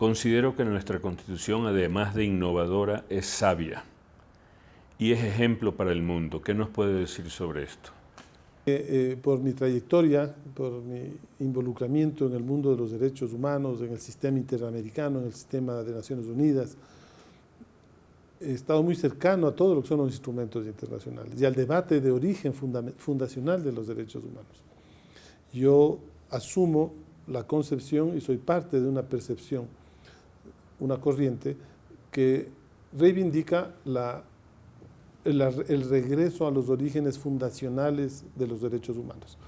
Considero que nuestra Constitución, además de innovadora, es sabia y es ejemplo para el mundo. ¿Qué nos puede decir sobre esto? Eh, eh, por mi trayectoria, por mi involucramiento en el mundo de los derechos humanos, en el sistema interamericano, en el sistema de Naciones Unidas, he estado muy cercano a todo lo que son los instrumentos internacionales y al debate de origen fundacional de los derechos humanos. Yo asumo la concepción y soy parte de una percepción, una corriente que reivindica la, el, el, regreso a los orígenes fundacionales de los derechos humanos.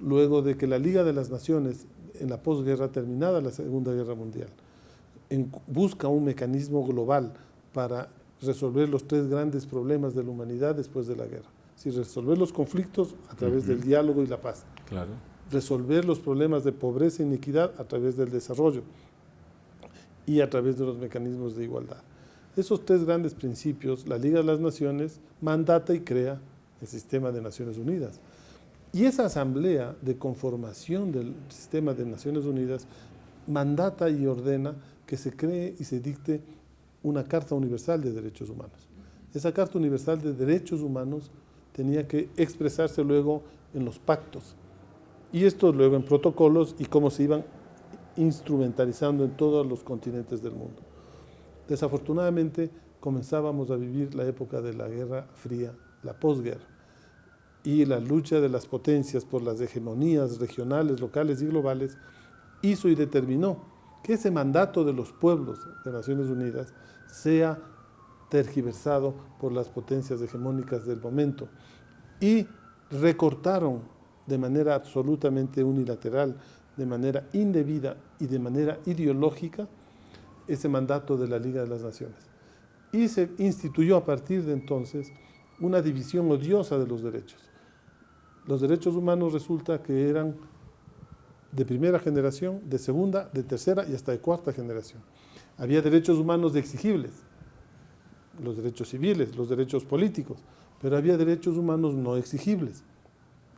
Luego de que la Liga de las Naciones, en la posguerra terminada la Segunda Guerra Mundial, en, busca un mecanismo global para resolver los tres grandes problemas de la humanidad después de la guerra. Si resolver los conflictos a través del diálogo y la paz. Claro. Resolver los problemas de pobreza e inequidad a través del desarrollo y a través de los mecanismos de igualdad. Esos tres grandes principios, la Liga de las Naciones mandata y crea el sistema de Naciones Unidas. Y esa asamblea de conformación del sistema de Naciones Unidas mandata y ordena que se cree y se dicte una Carta Universal de Derechos Humanos. Esa Carta Universal de Derechos Humanos tenía que expresarse luego en los pactos y esto luego en protocolos y cómo se iban instrumentalizando en todos los continentes del mundo. Desafortunadamente comenzábamos a vivir la época de la Guerra Fría, la posguerra, y la lucha de las potencias por las hegemonías regionales, locales y globales hizo y determinó que ese mandato de los pueblos de Naciones Unidas sea tergiversado por las potencias hegemónicas del momento y recortaron de manera absolutamente unilateral, de manera indebida y de manera ideológica ese mandato de la Liga de las Naciones. Y se instituyó a partir de entonces una división odiosa de los derechos. Los derechos humanos resulta que eran de primera generación, de segunda, de tercera y hasta de cuarta generación. Había derechos humanos exigibles, los derechos civiles, los derechos políticos, pero había derechos humanos no exigibles,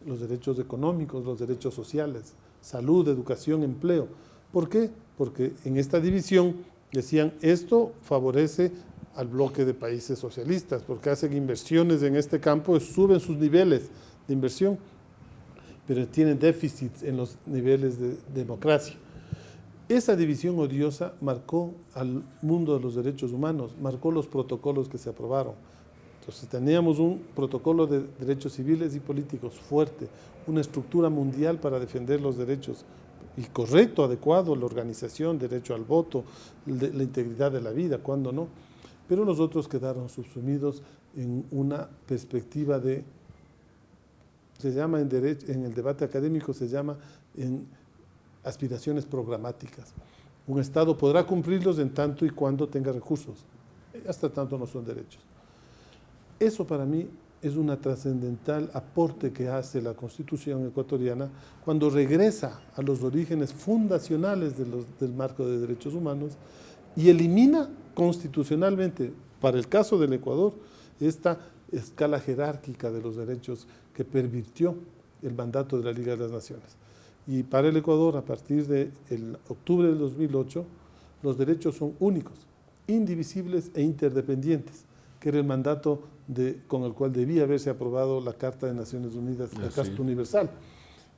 los derechos económicos, los derechos sociales, salud, educación, empleo. ¿Por qué? Porque en esta división decían esto favorece al bloque de países socialistas, porque hacen inversiones en este campo, suben sus niveles de inversión, pero tienen déficits en los niveles de democracia. Esa división odiosa marcó al mundo de los derechos humanos, marcó los protocolos que se aprobaron. Entonces teníamos un protocolo de derechos civiles y políticos fuerte, una estructura mundial para defender los derechos y correcto, adecuado, la organización, derecho al voto, la integridad de la vida, cuando no. Pero los otros quedaron subsumidos en una perspectiva de, se llama en, derecho, en el debate académico, se llama en aspiraciones programáticas. Un Estado podrá cumplirlos en tanto y cuando tenga recursos. Hasta tanto no son derechos. Eso para mí es una trascendental aporte que hace la Constitución ecuatoriana cuando regresa a los orígenes fundacionales del marco de derechos humanos y elimina constitucionalmente, para el caso del Ecuador, esta escala jerárquica de los derechos que pervirtió el mandato de la Liga de las Naciones. Y para el Ecuador, a partir de octubre del 2008, los derechos son únicos, indivisibles e interdependientes, que era el mandato de, con el cual debía haberse aprobado la Carta de Naciones Unidas, la Carta Universal.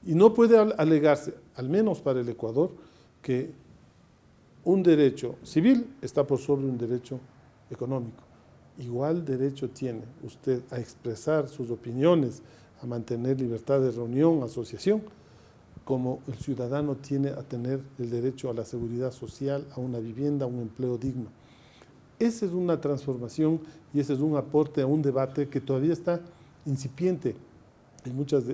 Y no puede alegarse, al menos para el Ecuador, que un derecho civil está por sobre un derecho económico. Igual derecho tiene usted a expresar sus opiniones, a mantener libertad de reunión, asociación, como el ciudadano tiene a tener el derecho a la seguridad social, a una vivienda, a un empleo digno. Esa es una transformación y ese es un aporte a un debate que todavía está incipiente en muchas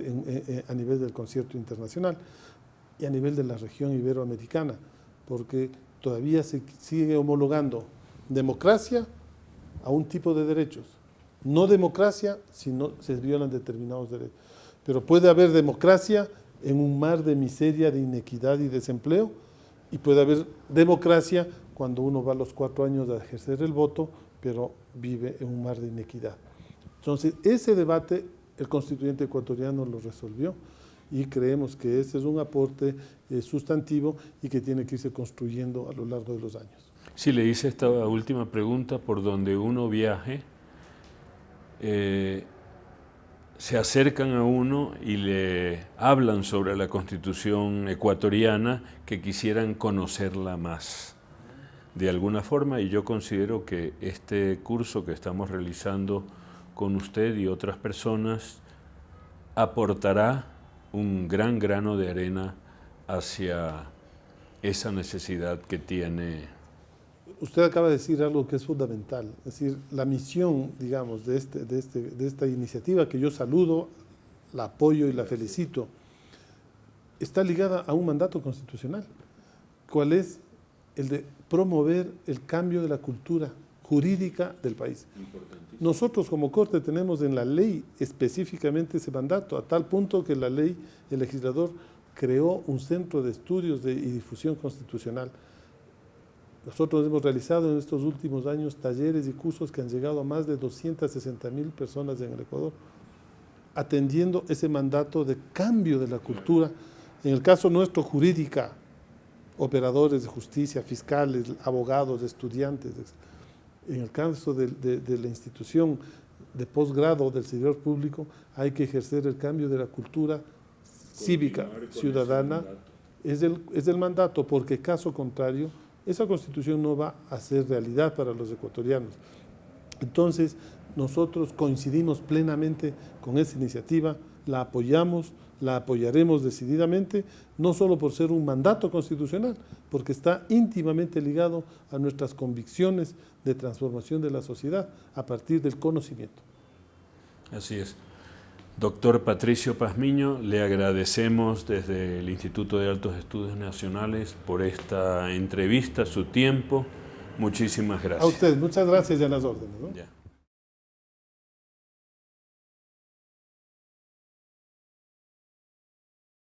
a nivel del concierto internacional y a nivel de la región iberoamericana, porque todavía se sigue homologando democracia a un tipo de derechos. No democracia si no se violan determinados derechos. Pero puede haber democracia en un mar de miseria, de inequidad y desempleo, y puede haber democracia cuando uno va a los cuatro años a ejercer el voto, pero vive en un mar de inequidad. Entonces, ese debate el constituyente ecuatoriano lo resolvió y creemos que ese es un aporte eh, sustantivo y que tiene que irse construyendo a lo largo de los años. Si le hice esta última pregunta, por donde uno viaje, eh, se acercan a uno y le hablan sobre la constitución ecuatoriana que quisieran conocerla más de alguna forma y yo considero que este curso que estamos realizando con usted y otras personas aportará un gran grano de arena hacia esa necesidad que tiene. Usted acaba de decir algo que es fundamental, es decir, la misión, digamos, de, este, de, este, de esta iniciativa que yo saludo, la apoyo y la felicito, está ligada a un mandato constitucional. ¿Cuál es? El de promover el cambio de la cultura jurídica del país. Nosotros como Corte tenemos en la ley específicamente ese mandato, a tal punto que la ley, el legislador creó un centro de estudios de, y difusión constitucional. Nosotros hemos realizado en estos últimos años talleres y cursos que han llegado a más de 260 mil personas en el Ecuador, atendiendo ese mandato de cambio de la cultura, en el caso nuestro jurídica, operadores de justicia, fiscales, abogados, estudiantes. En el caso de, de la institución de posgrado del servidor público, hay que ejercer el cambio de la cultura cívica, ciudadana, es el, es el mandato, porque caso contrario, esa constitución no va a ser realidad para los ecuatorianos. Entonces, nosotros coincidimos plenamente con esa iniciativa, la apoyamos, la apoyaremos decididamente, no solo por ser un mandato constitucional, porque está íntimamente ligado a nuestras convicciones de transformación de la sociedad a partir del conocimiento. Así es. Doctor Patricio Pazmiño, le agradecemos desde el Instituto de Altos Estudios Nacionales por esta entrevista, su tiempo. Muchísimas gracias. A usted, muchas gracias y a las órdenes.